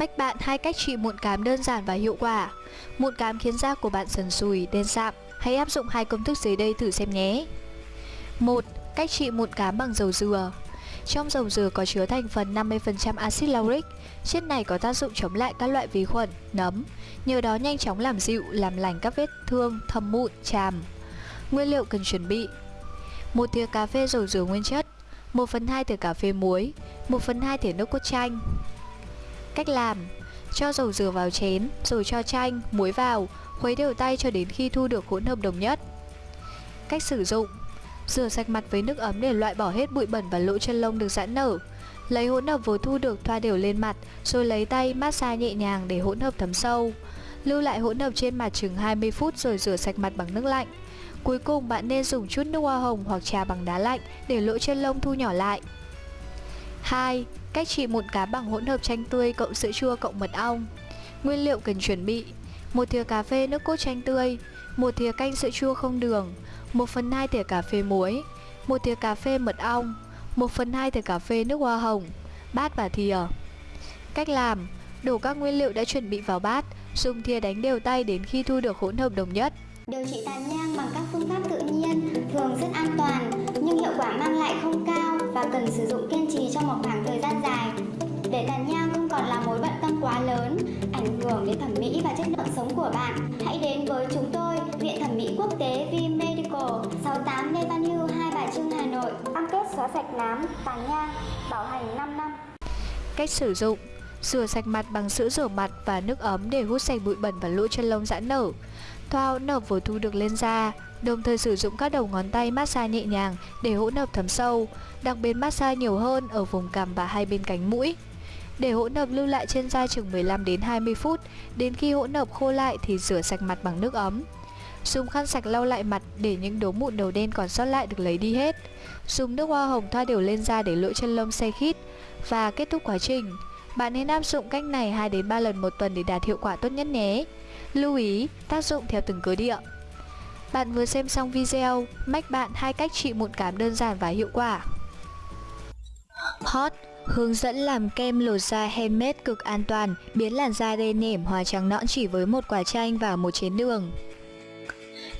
Mách bạn hai cách trị mụn cám đơn giản và hiệu quả. Mụn cám khiến da của bạn sần sùi, đen sạm. Hãy áp dụng hai công thức dưới đây thử xem nhé. 1. Cách trị mụn cám bằng dầu dừa. Trong dầu dừa có chứa thành phần 50% axit lauric. Chất này có tác dụng chống lại các loại vi khuẩn, nấm, nhờ đó nhanh chóng làm dịu, làm lành các vết thương, thâm mụn, chàm. Nguyên liệu cần chuẩn bị: một thìa cà phê dầu dừa nguyên chất, 1 phần 2 thìa cà phê muối, 1 phần 2 thìa nước cốt chanh. Cách làm Cho dầu dừa vào chén, rồi cho chanh, muối vào, khuấy đều tay cho đến khi thu được hỗn hợp đồng nhất. Cách sử dụng Rửa sạch mặt với nước ấm để loại bỏ hết bụi bẩn và lỗ chân lông được giãn nở. Lấy hỗn hợp vừa thu được thoa đều lên mặt, rồi lấy tay massage nhẹ nhàng để hỗn hợp thấm sâu. Lưu lại hỗn hợp trên mặt chừng 20 phút rồi rửa sạch mặt bằng nước lạnh. Cuối cùng bạn nên dùng chút nước hoa hồng hoặc trà bằng đá lạnh để lỗ chân lông thu nhỏ lại. 2. Cách trị mụn cá bằng hỗn hợp chanh tươi cộng sữa chua cộng mật ong. Nguyên liệu cần chuẩn bị: một thìa cà phê nước cốt chanh tươi, một thìa canh sữa chua không đường, 1 phần 2 thìa cà phê muối, một thìa cà phê mật ong, 1 phần 2 thìa cà phê nước hoa hồng, bát và thìa. Cách làm: đổ các nguyên liệu đã chuẩn bị vào bát, dùng thìa đánh đều tay đến khi thu được hỗn hợp đồng nhất. Điều trị tàn nhang bằng các phương pháp tự nhiên thường rất an toàn nhưng hiệu quả mang lại không cần sử dụng kiên trì trong một khoảng thời gian dài. Để tàn nhang không còn là mối bận tâm quá lớn, ảnh hưởng đến thẩm mỹ và chất lượng sống của bạn, hãy đến với chúng tôi, Viện Thẩm mỹ Quốc tế V Medical, 68 Lê Văn Hưu, Hai Bà Trưng, Hà Nội. Cam kết xóa sạch nám, tàn nhang, bảo hành 5 năm. Cách sử dụng Rửa sạch mặt bằng sữa rửa mặt và nước ấm để hút sạch bụi bẩn và lỗ chân lông giãn nở. Thoa hỗn hợp vừa thu được lên da, đồng thời sử dụng các đầu ngón tay massage nhẹ nhàng để hỗn hợp thấm sâu, đặc biệt massage nhiều hơn ở vùng cằm và hai bên cánh mũi. Để hỗn hợp lưu lại trên da chừng 15 đến 20 phút, đến khi hỗn hợp khô lại thì rửa sạch mặt bằng nước ấm. Dùng khăn sạch lau lại mặt để những đốm mụn đầu đen còn sót lại được lấy đi hết. Dùng nước hoa hồng thoa đều lên da để lỗ chân lông xe khít và kết thúc quá trình. Bạn nên áp dụng cách này 2 đến 3 lần một tuần để đạt hiệu quả tốt nhất nhé. Lưu ý, tác dụng theo từng cơ địa. Bạn vừa xem xong video, mách bạn hai cách trị mụn cám đơn giản và hiệu quả. Hot Hướng dẫn làm kem lột da handmade cực an toàn, biến làn da đen nhẻm hòa trắng nõn chỉ với một quả chanh và một chén đường.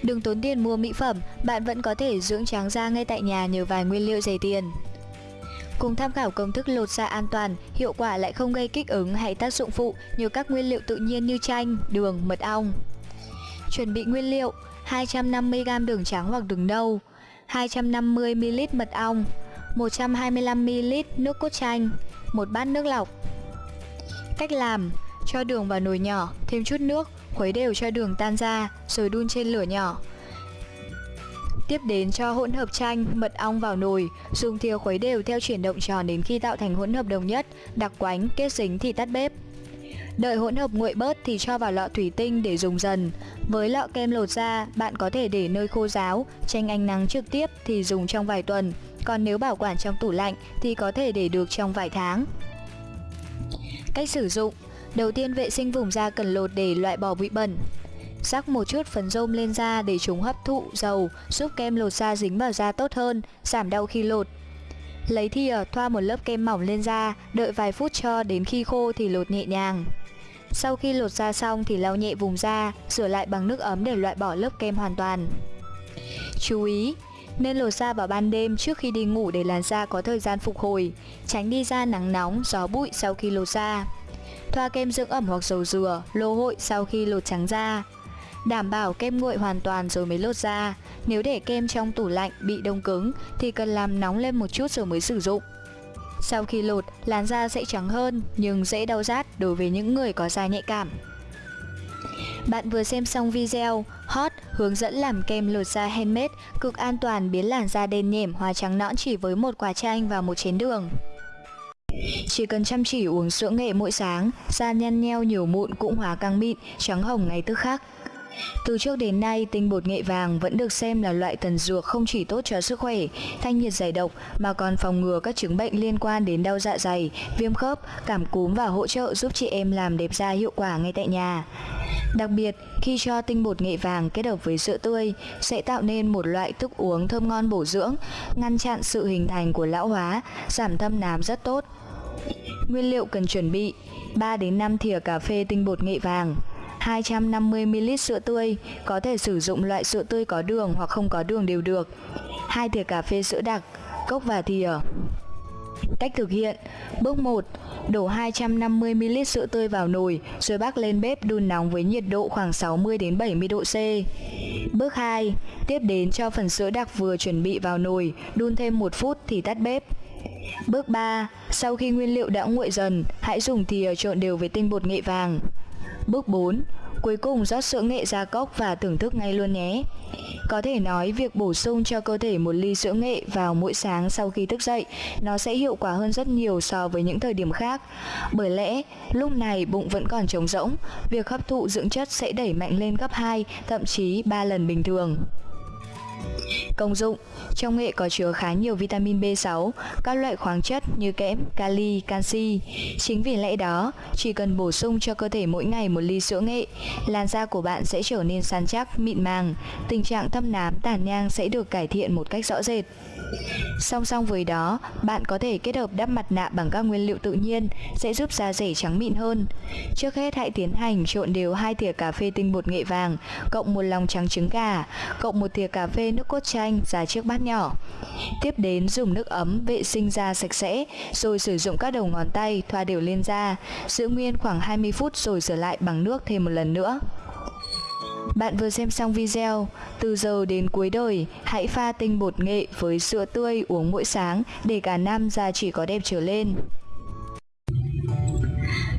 Đừng tốn tiền mua mỹ phẩm, bạn vẫn có thể dưỡng trắng da ngay tại nhà nhờ vài nguyên liệu rẻ tiền. Cùng tham khảo công thức lột da an toàn, hiệu quả lại không gây kích ứng hay tác dụng phụ nhờ các nguyên liệu tự nhiên như chanh, đường, mật ong. Chuẩn bị nguyên liệu 250g đường trắng hoặc đường nâu 250ml mật ong 125ml nước cốt chanh một bát nước lọc Cách làm Cho đường vào nồi nhỏ, thêm chút nước, khuấy đều cho đường tan ra, rồi đun trên lửa nhỏ Tiếp đến cho hỗn hợp chanh, mật ong vào nồi, dùng thìa khuấy đều theo chuyển động tròn đến khi tạo thành hỗn hợp đồng nhất, đặc quánh, kết dính thì tắt bếp. Đợi hỗn hợp nguội bớt thì cho vào lọ thủy tinh để dùng dần. Với lọ kem lột da, bạn có thể để nơi khô ráo, tranh ánh nắng trực tiếp thì dùng trong vài tuần, còn nếu bảo quản trong tủ lạnh thì có thể để được trong vài tháng. Cách sử dụng Đầu tiên vệ sinh vùng da cần lột để loại bỏ bụi bẩn. Rắc một chút phấn rôm lên da để chúng hấp thụ dầu, giúp kem lột da dính vào da tốt hơn, giảm đau khi lột. Lấy thìa thoa một lớp kem mỏng lên da, đợi vài phút cho đến khi khô thì lột nhẹ nhàng. Sau khi lột da xong thì lau nhẹ vùng da, rửa lại bằng nước ấm để loại bỏ lớp kem hoàn toàn. Chú ý, nên lột da vào ban đêm trước khi đi ngủ để làn da có thời gian phục hồi, tránh đi ra nắng nóng, gió bụi sau khi lột da. Thoa kem dưỡng ẩm hoặc dầu dừa, lô hội sau khi lột trắng da. Đảm bảo kem nguội hoàn toàn rồi mới lột ra. Nếu để kem trong tủ lạnh bị đông cứng thì cần làm nóng lên một chút rồi mới sử dụng. Sau khi lột, làn da sẽ trắng hơn nhưng dễ đau rát đối với những người có da nhạy cảm. Bạn vừa xem xong video Hot hướng dẫn làm kem lột da handmade cực an toàn biến làn da đen nhẻm hoa trắng nõn chỉ với một quả chanh và một chén đường. Chỉ cần chăm chỉ uống sữa nghệ mỗi sáng, da nhăn nheo nhiều mụn cũng hóa căng mịn, trắng hồng ngay tức khắc. Từ trước đến nay, tinh bột nghệ vàng vẫn được xem là loại tần dược không chỉ tốt cho sức khỏe, thanh nhiệt giải độc mà còn phòng ngừa các chứng bệnh liên quan đến đau dạ dày, viêm khớp, cảm cúm và hỗ trợ giúp chị em làm đẹp da hiệu quả ngay tại nhà. Đặc biệt, khi cho tinh bột nghệ vàng kết hợp với sữa tươi sẽ tạo nên một loại thức uống thơm ngon bổ dưỡng, ngăn chặn sự hình thành của lão hóa, giảm thâm nám rất tốt. Nguyên liệu cần chuẩn bị 3 đến 5 thìa cà phê tinh bột nghệ vàng 250ml sữa tươi, có thể sử dụng loại sữa tươi có đường hoặc không có đường đều được. 2 thìa cà phê sữa đặc, cốc và thìa. Cách thực hiện Bước 1 Đổ 250ml sữa tươi vào nồi rồi bắc lên bếp đun nóng với nhiệt độ khoảng 60 đến 70 độ C. Bước 2 Tiếp đến cho phần sữa đặc vừa chuẩn bị vào nồi, đun thêm 1 phút thì tắt bếp. Bước 3 Sau khi nguyên liệu đã nguội dần, hãy dùng thìa trộn đều với tinh bột nghệ vàng. Bước 4 Cuối cùng rót sữa nghệ ra cốc và thưởng thức ngay luôn nhé. Có thể nói việc bổ sung cho cơ thể một ly sữa nghệ vào mỗi sáng sau khi thức dậy nó sẽ hiệu quả hơn rất nhiều so với những thời điểm khác. Bởi lẽ lúc này bụng vẫn còn trống rỗng, việc hấp thụ dưỡng chất sẽ đẩy mạnh lên gấp 2, thậm chí 3 lần bình thường. Công dụng Trong nghệ có chứa khá nhiều vitamin B6, các loại khoáng chất như kẽm, kali, canxi. Chính vì lẽ đó, chỉ cần bổ sung cho cơ thể mỗi ngày một ly sữa nghệ, làn da của bạn sẽ trở nên săn chắc, mịn màng, tình trạng thâm nám, tàn nhang sẽ được cải thiện một cách rõ rệt. Song song với đó, bạn có thể kết hợp đắp mặt nạ bằng các nguyên liệu tự nhiên sẽ giúp da rẻ trắng mịn hơn. Trước hết hãy tiến hành trộn đều hai thìa cà phê tinh bột nghệ vàng cộng một lòng trắng trứng gà, cộng một thìa cà phê nước cốt chanh ra chiếc bát nhỏ. Tiếp đến dùng nước ấm vệ sinh da sạch sẽ, rồi sử dụng các đầu ngón tay thoa đều lên da, giữ nguyên khoảng 20 phút rồi rửa lại bằng nước thêm một lần nữa. Bạn vừa xem xong video, từ giờ đến cuối đời, hãy pha tinh bột nghệ với sữa tươi uống mỗi sáng để cả năm da chỉ có đẹp trở lên.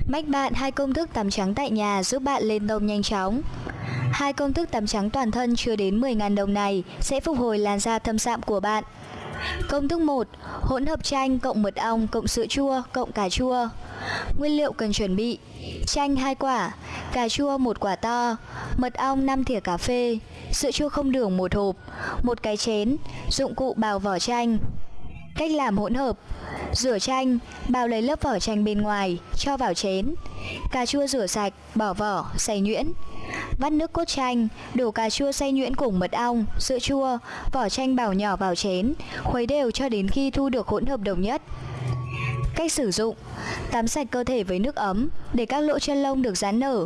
Mách bạn hai công thức tắm trắng tại nhà giúp bạn lên tông nhanh chóng. Hai công thức tắm trắng toàn thân chưa đến 10.000 đồng này sẽ phục hồi làn da thâm sạm của bạn. Công thức 1. Hỗn hợp chanh cộng mật ong cộng sữa chua cộng cà chua. Nguyên liệu cần chuẩn bị: chanh 2 quả, cà chua 1 quả to, mật ong 5 thìa cà phê, sữa chua không đường 1 hộp, một cái chén, dụng cụ bào vỏ chanh. Cách làm hỗn hợp: Rửa chanh, bào lấy lớp vỏ chanh bên ngoài, cho vào chén. Cà chua rửa sạch, bỏ vỏ, xay nhuyễn. Vắt nước cốt chanh, đổ cà chua xay nhuyễn cùng mật ong, sữa chua, vỏ chanh bào nhỏ vào chén, khuấy đều cho đến khi thu được hỗn hợp đồng nhất. Cách sử dụng. Tắm sạch cơ thể với nước ấm để các lỗ chân lông được giãn nở.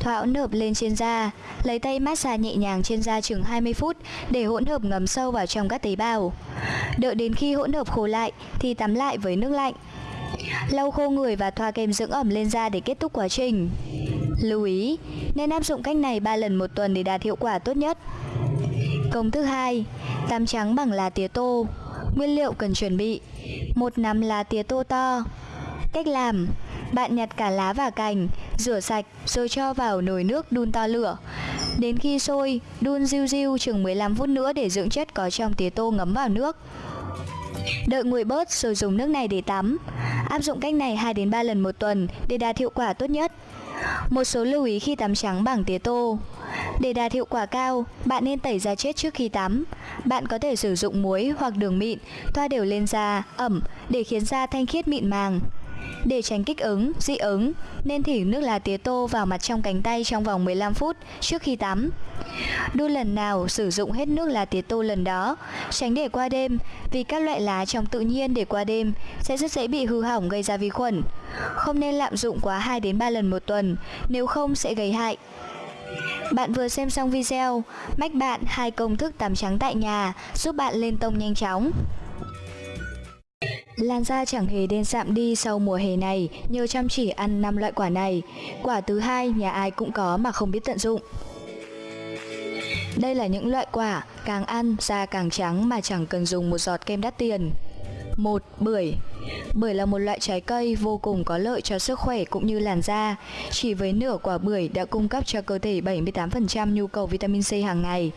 Thoa hỗn hợp lên trên da. Lấy tay massage nhẹ nhàng trên da chừng 20 phút để hỗn hợp ngấm sâu vào trong các tế bào. Đợi đến khi hỗn hợp khô lại thì tắm lại với nước lạnh. Lau khô người và thoa kem dưỡng ẩm lên da để kết thúc quá trình. Lưu ý, nên áp dụng cách này 3 lần một tuần để đạt hiệu quả tốt nhất. Công thức 2 Tắm trắng bằng lá tía tô. Nguyên liệu cần chuẩn bị một nắm lá tía tô to. Cách làm, Bạn nhặt cả lá và cành, Rửa sạch rồi cho vào nồi nước đun to lửa. Đến khi sôi, Đun riu riu chừng 15 phút nữa Để dưỡng chất có trong tía tô ngấm vào nước. Đợi nguội bớt rồi dùng nước này để tắm. Áp dụng cách này 2 đến 3 lần một tuần Để đạt hiệu quả tốt nhất. Một số lưu ý khi tắm trắng bằng tía tô để đạt hiệu quả cao, bạn nên tẩy da chết trước khi tắm. Bạn có thể sử dụng muối hoặc đường mịn, thoa đều lên da, ẩm để khiến da thanh khiết mịn màng. Để tránh kích ứng, dị ứng, nên thỉ nước lá tía tô vào mặt trong cánh tay trong vòng 15 phút trước khi tắm. Đun lần nào sử dụng hết nước lá tía tô lần đó, tránh để qua đêm vì các loại lá trong tự nhiên để qua đêm sẽ rất dễ bị hư hỏng gây ra vi khuẩn. Không nên lạm dụng quá 2 đến 3 lần một tuần, nếu không sẽ gây hại. Bạn vừa xem xong video, mách bạn hai công thức tắm trắng tại nhà giúp bạn lên tông nhanh chóng. Làn da chẳng hề đen sạm đi sau mùa hè này nhờ chăm chỉ ăn 5 loại quả này. Quả thứ hai nhà ai cũng có mà không biết tận dụng. Đây là những loại quả càng ăn da càng trắng mà chẳng cần dùng một giọt kem đắt tiền. 1. Bưởi Bưởi là một loại trái cây vô cùng có lợi cho sức khỏe cũng như làn da. Chỉ với nửa quả bưởi đã cung cấp cho cơ thể 78% nhu cầu vitamin C hàng ngày.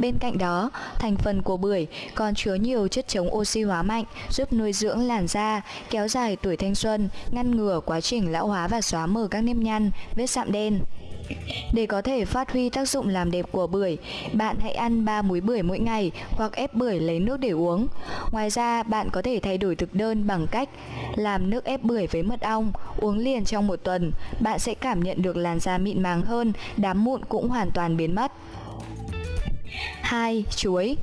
Bên cạnh đó, thành phần của bưởi còn chứa nhiều chất chống oxy hóa mạnh, giúp nuôi dưỡng làn da, kéo dài tuổi thanh xuân, ngăn ngừa quá trình lão hóa và xóa mờ các nếp nhăn, vết sạm đen. Để có thể phát huy tác dụng làm đẹp của bưởi, bạn hãy ăn 3 múi bưởi mỗi ngày hoặc ép bưởi lấy nước để uống. Ngoài ra, bạn có thể thay đổi thực đơn bằng cách làm nước ép bưởi với mật ong, uống liền trong một tuần. Bạn sẽ cảm nhận được làn da mịn màng hơn, đám mụn cũng hoàn toàn biến mất. 2. Chuối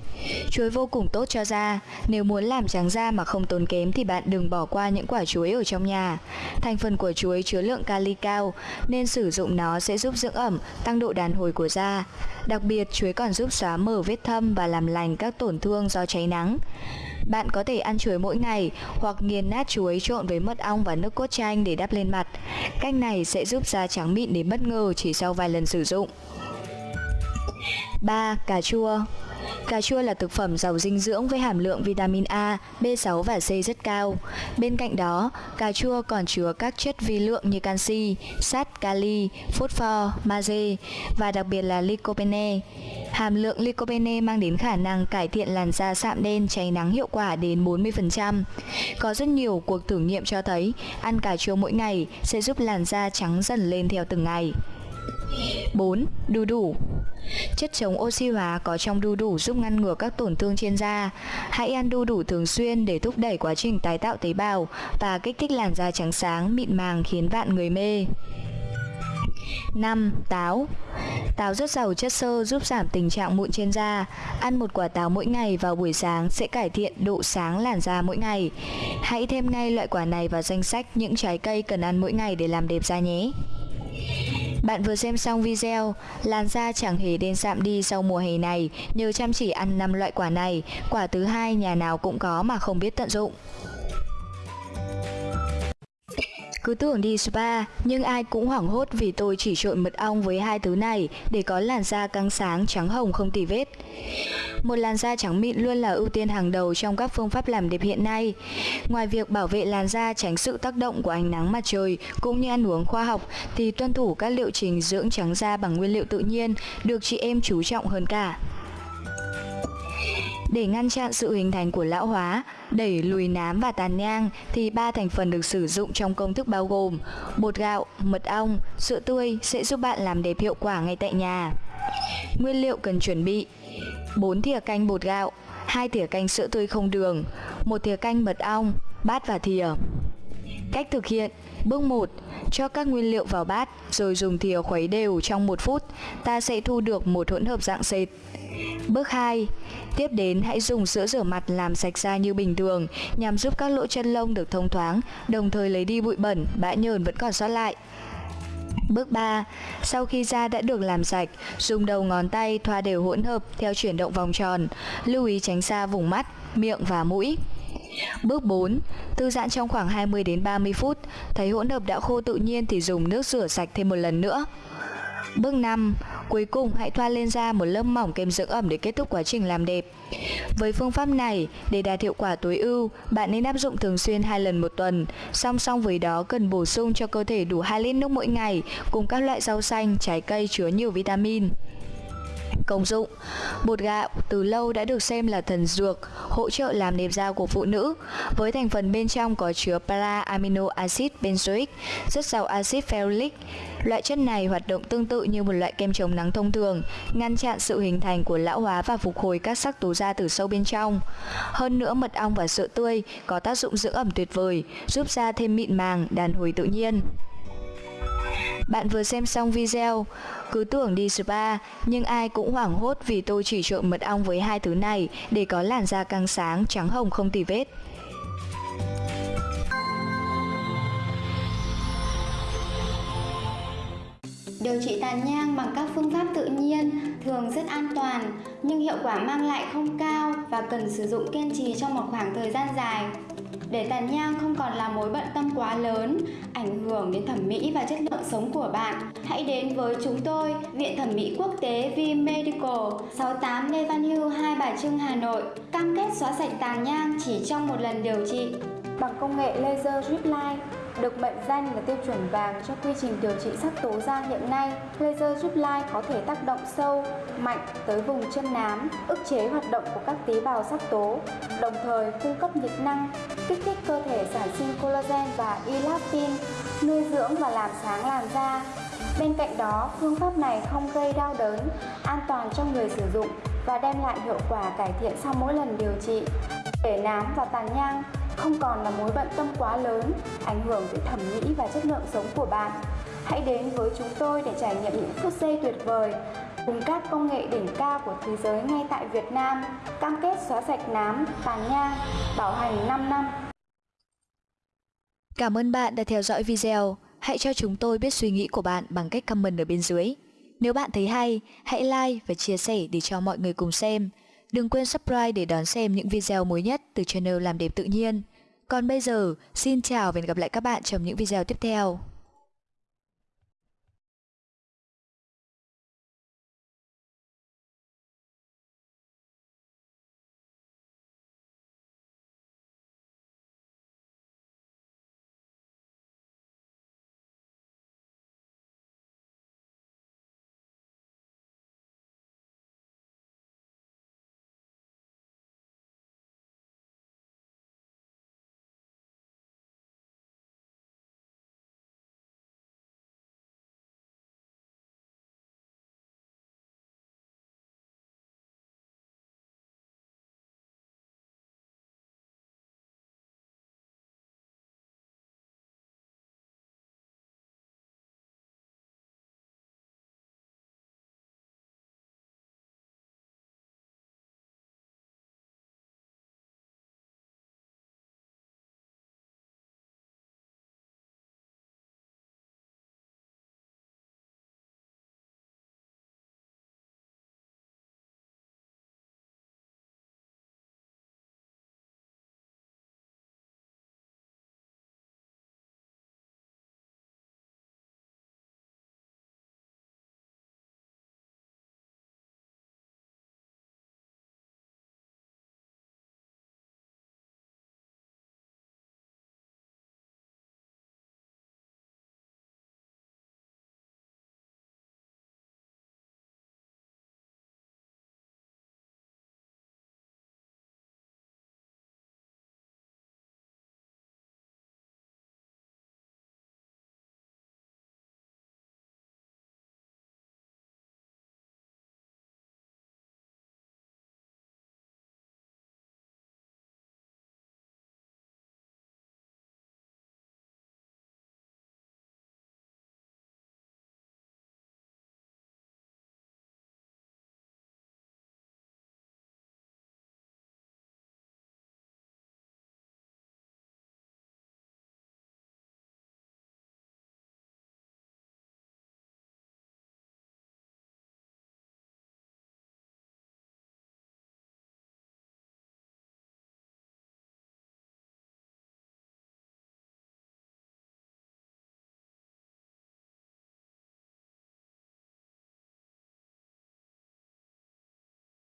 Chuối vô cùng tốt cho da. Nếu muốn làm trắng da mà không tốn kém thì bạn đừng bỏ qua những quả chuối ở trong nhà. Thành phần của chuối chứa lượng kali cao nên sử dụng nó sẽ giúp dưỡng ẩm, tăng độ đàn hồi của da. Đặc biệt, chuối còn giúp xóa mở vết thâm và làm lành các tổn thương do cháy nắng. Bạn có thể ăn chuối mỗi ngày hoặc nghiền nát chuối trộn với mật ong và nước cốt chanh để đắp lên mặt. Cách này sẽ giúp da trắng mịn đến bất ngờ chỉ sau vài lần sử dụng. 3. Cà chua Cà chua là thực phẩm giàu dinh dưỡng với hàm lượng vitamin A, B6 và C rất cao. Bên cạnh đó, cà chua còn chứa các chất vi lượng như canxi, sắt, kali, phosphor, magie và đặc biệt là lycopene. Hàm lượng lycopene mang đến khả năng cải thiện làn da sạm đen cháy nắng hiệu quả đến 40%. Có rất nhiều cuộc thử nghiệm cho thấy ăn cà chua mỗi ngày sẽ giúp làn da trắng dần lên theo từng ngày. 4. Đu đủ Chất chống oxy hóa có trong đu đủ giúp ngăn ngừa các tổn thương trên da. Hãy ăn đu đủ thường xuyên để thúc đẩy quá trình tái tạo tế bào và kích thích làn da trắng sáng, mịn màng khiến bạn người mê. 5. Táo Táo rất giàu chất xơ giúp giảm tình trạng mụn trên da. Ăn một quả táo mỗi ngày vào buổi sáng sẽ cải thiện độ sáng làn da mỗi ngày. Hãy thêm ngay loại quả này vào danh sách những trái cây cần ăn mỗi ngày để làm đẹp da nhé. Bạn vừa xem xong video, làn da chẳng hề đen sạm đi sau mùa hè này nhờ chăm chỉ ăn 5 loại quả này, quả thứ hai nhà nào cũng có mà không biết tận dụng. Cứ tưởng đi spa, nhưng ai cũng hoảng hốt vì tôi chỉ trộn mật ong với hai thứ này để có làn da căng sáng, trắng hồng không tì vết. Một làn da trắng mịn luôn là ưu tiên hàng đầu trong các phương pháp làm đẹp hiện nay. Ngoài việc bảo vệ làn da tránh sự tác động của ánh nắng mặt trời cũng như ăn uống khoa học thì tuân thủ các liệu trình dưỡng trắng da bằng nguyên liệu tự nhiên được chị em chú trọng hơn cả. Để ngăn chặn sự hình thành của lão hóa, đẩy lùi nám và tàn nhang thì ba thành phần được sử dụng trong công thức bao gồm bột gạo, mật ong, sữa tươi sẽ giúp bạn làm đẹp hiệu quả ngay tại nhà. Nguyên liệu cần chuẩn bị 4 thìa canh bột gạo, 2 thìa canh sữa tươi không đường, 1 thìa canh mật ong, bát và thìa. Cách thực hiện Bước 1. Cho các nguyên liệu vào bát rồi dùng thìa khuấy đều trong 1 phút, ta sẽ thu được một hỗn hợp dạng sệt. Bước 2. Tiếp đến hãy dùng sữa rửa mặt làm sạch da như bình thường nhằm giúp các lỗ chân lông được thông thoáng, đồng thời lấy đi bụi bẩn, bã nhờn vẫn còn sót lại. Bước 3. Sau khi da đã được làm sạch, dùng đầu ngón tay thoa đều hỗn hợp theo chuyển động vòng tròn, lưu ý tránh xa vùng mắt, miệng và mũi. Bước 4. Thư giãn trong khoảng 20 đến 30 phút, thấy hỗn hợp đã khô tự nhiên thì dùng nước rửa sạch thêm một lần nữa. Bước 5. Cuối cùng hãy thoa lên da một lớp mỏng kem dưỡng ẩm để kết thúc quá trình làm đẹp. Với phương pháp này, để đạt hiệu quả tối ưu, bạn nên áp dụng thường xuyên hai lần một tuần. Song song với đó cần bổ sung cho cơ thể đủ 2 lít nước mỗi ngày cùng các loại rau xanh, trái cây chứa nhiều vitamin. Công dụng Bột gạo từ lâu đã được xem là thần dược, hỗ trợ làm đẹp da của phụ nữ. Với thành phần bên trong có chứa para amino acid benzoic, rất giàu axit ferulic. Loại chất này hoạt động tương tự như một loại kem chống nắng thông thường, ngăn chặn sự hình thành của lão hóa và phục hồi các sắc tố da từ sâu bên trong. Hơn nữa mật ong và sữa tươi có tác dụng dưỡng ẩm tuyệt vời, giúp da thêm mịn màng, đàn hồi tự nhiên. Bạn vừa xem xong video, cứ tưởng đi spa, nhưng ai cũng hoảng hốt vì tôi chỉ trộn mật ong với hai thứ này để có làn da căng sáng, trắng hồng không tì vết. Điều trị tàn nhang bằng các phương pháp tự nhiên thường rất an toàn nhưng hiệu quả mang lại không cao và cần sử dụng kiên trì trong một khoảng thời gian dài. Để tàn nhang không còn là mối bận tâm quá lớn, ảnh hưởng đến thẩm mỹ và chất lượng sống của bạn, hãy đến với chúng tôi, Viện Thẩm mỹ Quốc tế V Medical, 68 Lê Văn Hưu, Hai Bà Trưng, Hà Nội, cam kết xóa sạch tàn nhang chỉ trong một lần điều trị. Bằng công nghệ laser drip line, được mệnh danh là tiêu chuẩn vàng cho quy trình điều trị sắc tố da hiện nay, laser drip line có thể tác động sâu, mạnh tới vùng chân nám, ức chế hoạt động của các tế bào sắc tố, đồng thời cung cấp nhiệt năng, kích thích cơ thể sản sinh collagen và elastin, nuôi dưỡng và làm sáng làn da. Bên cạnh đó, phương pháp này không gây đau đớn, an toàn cho người sử dụng và đem lại hiệu quả cải thiện sau mỗi lần điều trị. Để nám và tàn nhang không còn là mối bận tâm quá lớn, ảnh hưởng tới thẩm mỹ và chất lượng sống của bạn. Hãy đến với chúng tôi để trải nghiệm những phút giây tuyệt vời cùng các công nghệ đỉnh cao của thế giới ngay tại Việt Nam, cam kết xóa sạch nám, tàn nhang, bảo hành 5 năm. Cảm ơn bạn đã theo dõi video. Hãy cho chúng tôi biết suy nghĩ của bạn bằng cách comment ở bên dưới. Nếu bạn thấy hay, hãy like và chia sẻ để cho mọi người cùng xem. Đừng quên subscribe để đón xem những video mới nhất từ channel Làm đẹp tự nhiên. Còn bây giờ, xin chào và hẹn gặp lại các bạn trong những video tiếp theo.